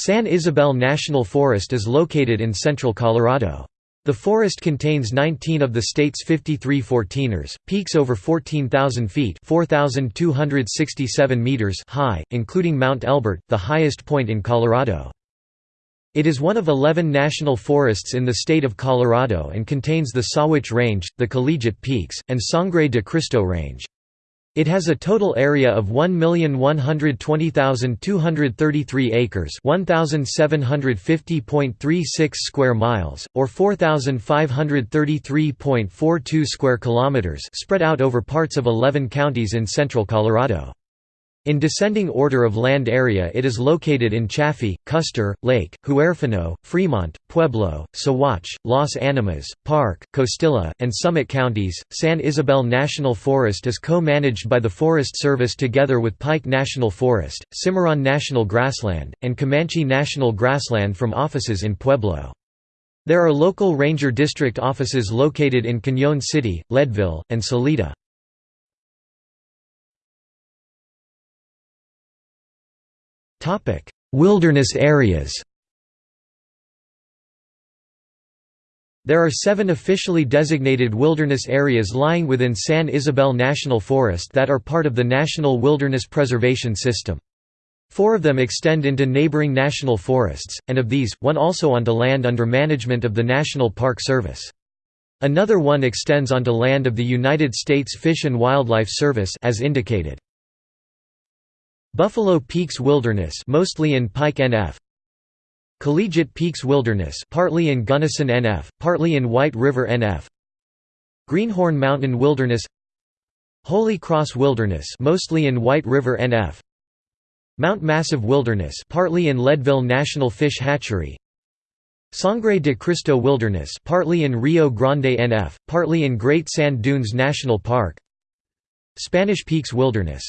San Isabel National Forest is located in central Colorado. The forest contains 19 of the state's 53 14ers, peaks over 14,000 feet meters high, including Mount Elbert, the highest point in Colorado. It is one of 11 national forests in the state of Colorado and contains the Sawatch Range, the Collegiate Peaks, and Sangre de Cristo Range. It has a total area of 1,120,233 acres, 1,750.36 square miles, or 4,533.42 square kilometers, spread out over parts of 11 counties in central Colorado. In descending order of land area it is located in Chaffee, Custer, Lake, Huerfano, Fremont, Pueblo, Saguache, Las Animas, Park, Costilla, and Summit counties. San Isabel National Forest is co-managed by the Forest Service together with Pike National Forest, Cimarron National Grassland, and Comanche National Grassland from offices in Pueblo. There are local ranger district offices located in Cañon City, Leadville, and Salida. Wilderness areas There are seven officially designated wilderness areas lying within San Isabel National Forest that are part of the National Wilderness Preservation System. Four of them extend into neighboring national forests, and of these, one also onto land under management of the National Park Service. Another one extends onto land of the United States Fish and Wildlife Service as indicated. Buffalo Peaks Wilderness mostly in Pike NF Collegiate Peaks Wilderness partly in Gunnison NF, partly in White River NF Greenhorn Mountain Wilderness Holy Cross Wilderness mostly in White River NF Mount Massive Wilderness partly in Leadville National Fish Hatchery. Sangre de Cristo Wilderness partly in Rio Grande NF, partly in Great Sand Dunes National Park. Spanish Peaks Wilderness